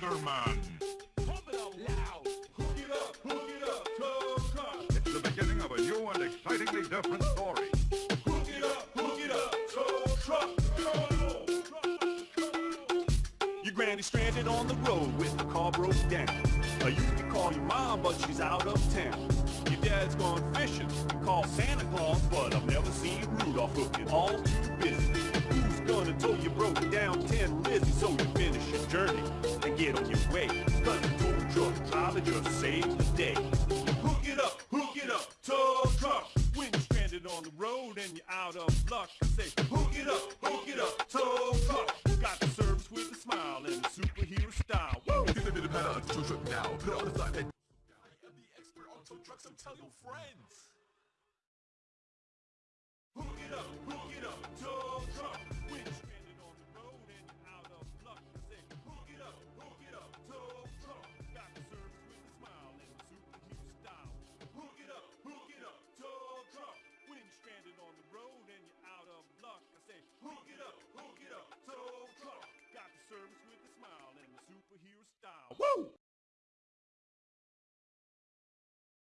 Tiger Man. Pump it up loud. Hook it up, hook it up, tow. It's the beginning of a new and excitingly different story. Hook it up, hook it up, tow. Your granny stranded on the road with the car broke down. I used to call your mom, but she's out of town. Your dad's gone fishing, you call Santa Claus, but I've never seen Rudolph looking all too busy. Get on your way? The tow truck driver just the day. Hook it up, hook it up, tow truck. When you're stranded on the road and you're out of luck, I say, Hook it up, hook it up, tow truck. got the service with a smile and a superhero style. Woo! Bit of better tow truck now. Put on the side I am the expert on tow trucks, so tell your friends. Woo!